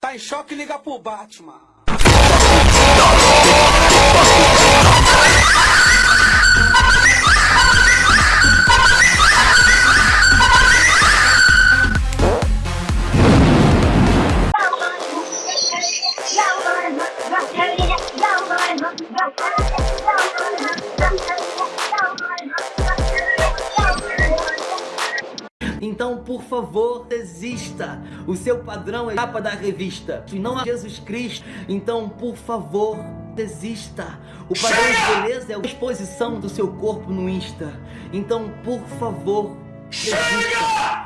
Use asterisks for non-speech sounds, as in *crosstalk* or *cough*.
Tá em choque, liga pro Batman. *laughs* Então, por favor, desista. O seu padrão é a capa da revista e não a Jesus Cristo. Então, por favor, desista. O padrão de beleza é a exposição do seu corpo no Insta. Então, por favor, desista.